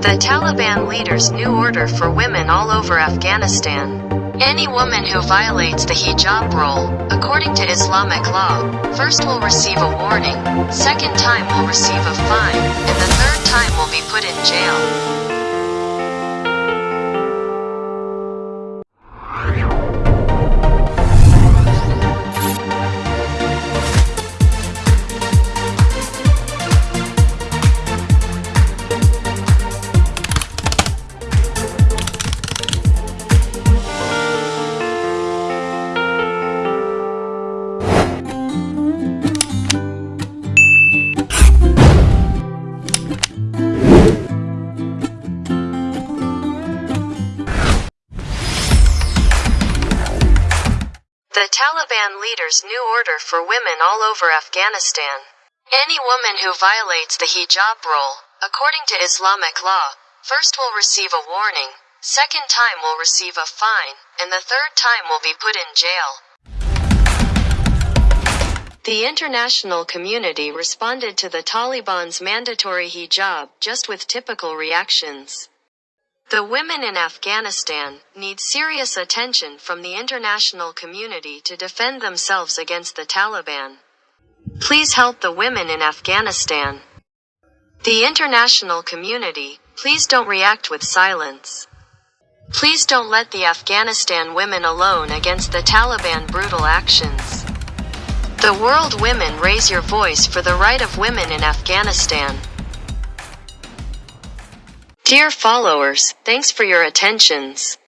The Taliban leaders' new order for women all over Afghanistan. Any woman who violates the hijab rule, according to Islamic law, first will receive a warning, second time will receive a fine, and the third time will be put in jail. The Taliban leaders' new order for women all over Afghanistan. Any woman who violates the hijab rule, according to Islamic law, first will receive a warning, second time will receive a fine, and the third time will be put in jail. The international community responded to the Taliban's mandatory hijab just with typical reactions. The women in Afghanistan need serious attention from the international community to defend themselves against the Taliban. Please help the women in Afghanistan. The international community, please don't react with silence. Please don't let the Afghanistan women alone against the Taliban brutal actions. The world women raise your voice for the right of women in Afghanistan. Dear followers, thanks for your attentions.